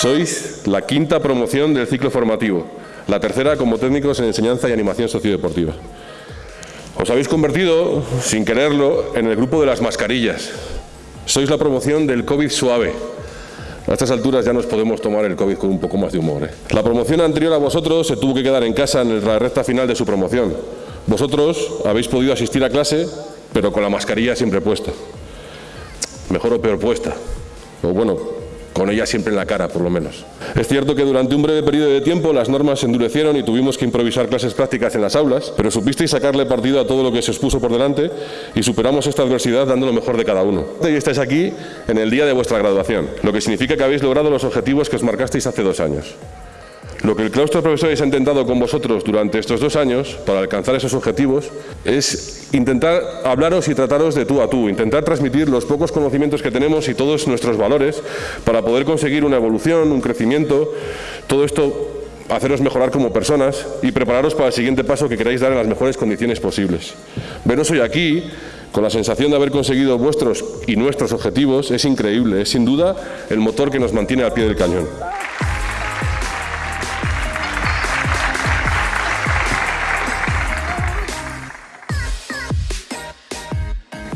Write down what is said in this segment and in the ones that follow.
Sois la quinta promoción del ciclo formativo, la tercera como técnicos en enseñanza y animación sociodeportiva. Os habéis convertido, sin quererlo, en el grupo de las mascarillas. Sois la promoción del COVID suave. A estas alturas ya nos podemos tomar el COVID con un poco más de humor. ¿eh? La promoción anterior a vosotros se tuvo que quedar en casa en la recta final de su promoción. Vosotros habéis podido asistir a clase, pero con la mascarilla siempre puesta. Mejor o peor puesta. O bueno, con ella siempre en la cara, por lo menos. Es cierto que durante un breve periodo de tiempo las normas se endurecieron y tuvimos que improvisar clases prácticas en las aulas, pero supisteis sacarle partido a todo lo que se expuso por delante y superamos esta adversidad dando lo mejor de cada uno. Y estáis aquí en el día de vuestra graduación, lo que significa que habéis logrado los objetivos que os marcasteis hace dos años. Lo que el claustro de profesores ha intentado con vosotros durante estos dos años para alcanzar esos objetivos es intentar hablaros y trataros de tú a tú, intentar transmitir los pocos conocimientos que tenemos y todos nuestros valores para poder conseguir una evolución, un crecimiento, todo esto haceros mejorar como personas y prepararos para el siguiente paso que queráis dar en las mejores condiciones posibles. Veros hoy aquí con la sensación de haber conseguido vuestros y nuestros objetivos es increíble, es sin duda el motor que nos mantiene al pie del cañón.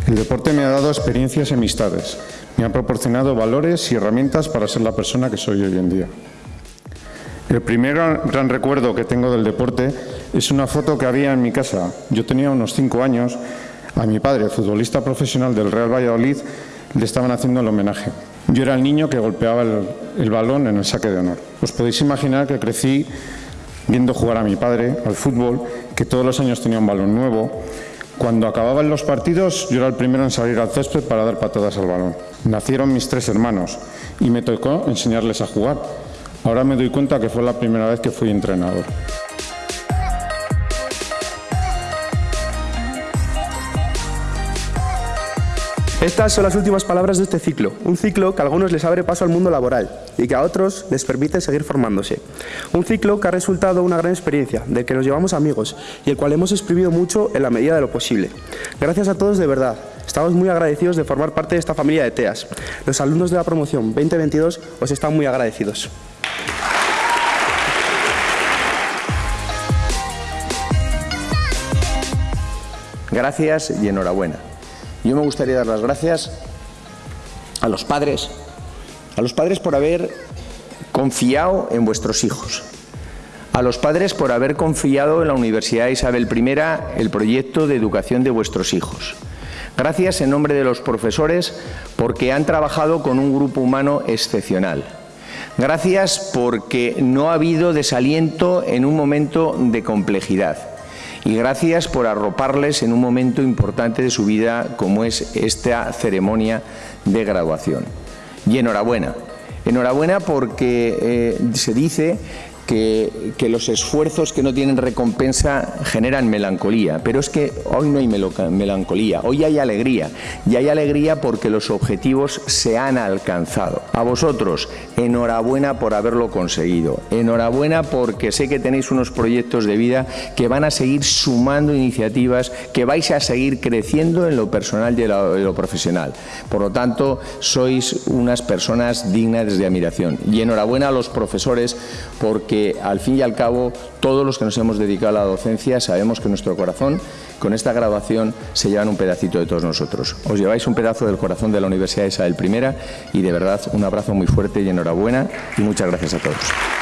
El deporte me ha dado experiencias y amistades. Me ha proporcionado valores y herramientas para ser la persona que soy hoy en día. El primer gran recuerdo que tengo del deporte es una foto que había en mi casa. Yo tenía unos cinco años. A mi padre, futbolista profesional del Real Valladolid, le estaban haciendo el homenaje. Yo era el niño que golpeaba el, el balón en el saque de honor. Os podéis imaginar que crecí viendo jugar a mi padre al fútbol, que todos los años tenía un balón nuevo, cuando acababan los partidos, yo era el primero en salir al césped para dar patadas al balón. Nacieron mis tres hermanos y me tocó enseñarles a jugar. Ahora me doy cuenta que fue la primera vez que fui entrenador. Estas son las últimas palabras de este ciclo, un ciclo que a algunos les abre paso al mundo laboral y que a otros les permite seguir formándose. Un ciclo que ha resultado una gran experiencia, del que nos llevamos amigos y el cual hemos exprimido mucho en la medida de lo posible. Gracias a todos de verdad, estamos muy agradecidos de formar parte de esta familia de TEAS. Los alumnos de la promoción 2022 os están muy agradecidos. Gracias y enhorabuena. Yo me gustaría dar las gracias a los padres, a los padres por haber confiado en vuestros hijos, a los padres por haber confiado en la Universidad Isabel I el proyecto de educación de vuestros hijos. Gracias en nombre de los profesores porque han trabajado con un grupo humano excepcional. Gracias porque no ha habido desaliento en un momento de complejidad y gracias por arroparles en un momento importante de su vida como es esta ceremonia de graduación. Y enhorabuena. Enhorabuena porque eh, se dice que, los esfuerzos que no tienen recompensa generan melancolía, pero es que hoy no hay melancolía, hoy hay alegría, y hay alegría porque los objetivos se han alcanzado. A vosotros, enhorabuena por haberlo conseguido, enhorabuena porque sé que tenéis unos proyectos de vida que van a seguir sumando iniciativas, que vais a seguir creciendo en lo personal y en lo, profesional. Por lo tanto, sois unas personas dignas de admiración. Y enhorabuena a los profesores porque al fin y al cabo todos los que nos hemos dedicado a la docencia sabemos que nuestro corazón con esta graduación se llevan un pedacito de todos nosotros. Os lleváis un pedazo del corazón de la Universidad Isabel I y de verdad un abrazo muy fuerte y enhorabuena y muchas gracias a todos.